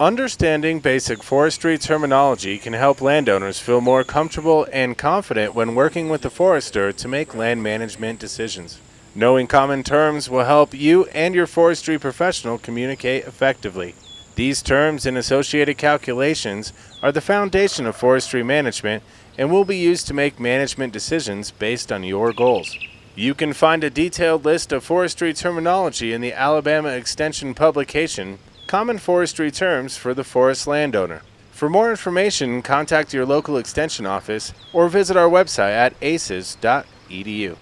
Understanding basic forestry terminology can help landowners feel more comfortable and confident when working with the forester to make land management decisions. Knowing common terms will help you and your forestry professional communicate effectively. These terms and associated calculations are the foundation of forestry management and will be used to make management decisions based on your goals. You can find a detailed list of forestry terminology in the Alabama Extension publication Common Forestry Terms for the Forest Landowner. For more information, contact your local extension office or visit our website at aces.edu.